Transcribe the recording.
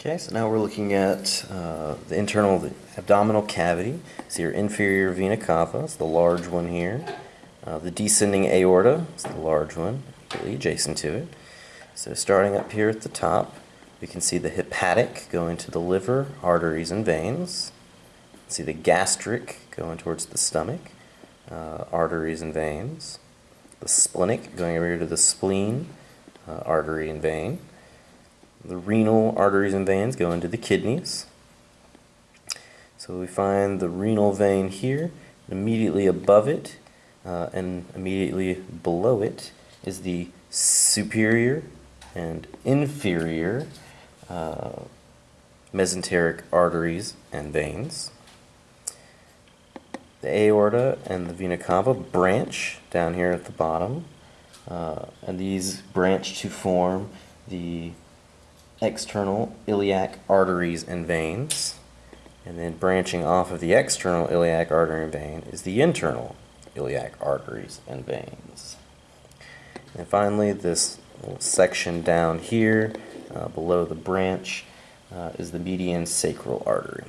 Okay, so now we're looking at uh, the internal the abdominal cavity. So your inferior vena cava is the large one here. Uh, the descending aorta is the large one, really adjacent to it. So starting up here at the top, we can see the hepatic going to the liver, arteries, and veins. See the gastric going towards the stomach, uh, arteries and veins. The splenic going over here to the spleen, uh, artery and vein. The renal arteries and veins go into the kidneys. So we find the renal vein here, immediately above it uh, and immediately below it is the superior and inferior uh, mesenteric arteries and veins. The aorta and the vena cava branch down here at the bottom, uh, and these branch to form the external iliac arteries and veins. And then branching off of the external iliac artery and vein is the internal iliac arteries and veins. And finally, this little section down here uh, below the branch uh, is the median sacral artery.